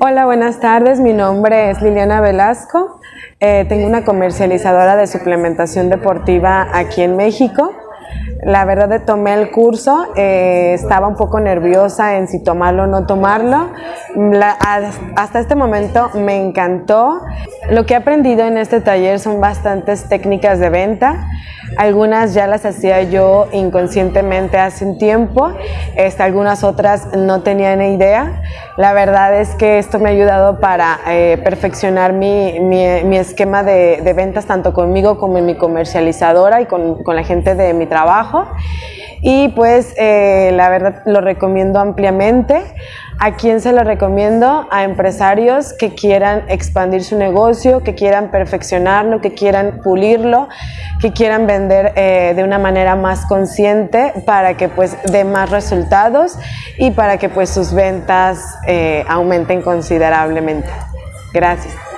Hola, buenas tardes. Mi nombre es Liliana Velasco. Eh, tengo una comercializadora de suplementación deportiva aquí en México. La verdad tomé el curso, eh, estaba un poco nerviosa en si tomarlo o no tomarlo. Hasta este momento me encantó. Lo que he aprendido en este taller son bastantes técnicas de venta. Algunas ya las hacía yo inconscientemente hace un tiempo, este, algunas otras no tenía ni idea. La verdad es que esto me ha ayudado para eh, perfeccionar mi, mi, esquema de, de, ventas tanto conmigo como en mi comercializadora y con, con la gente de mi trabajo y pues eh, la verdad lo recomiendo ampliamente. ¿A quién se lo recomiendo? A empresarios que quieran expandir su negocio, que quieran perfeccionarlo, que quieran pulirlo, que quieran vender eh, de una manera más consciente para que pues dé más resultados y para que pues sus ventas eh, aumenten considerablemente. Gracias.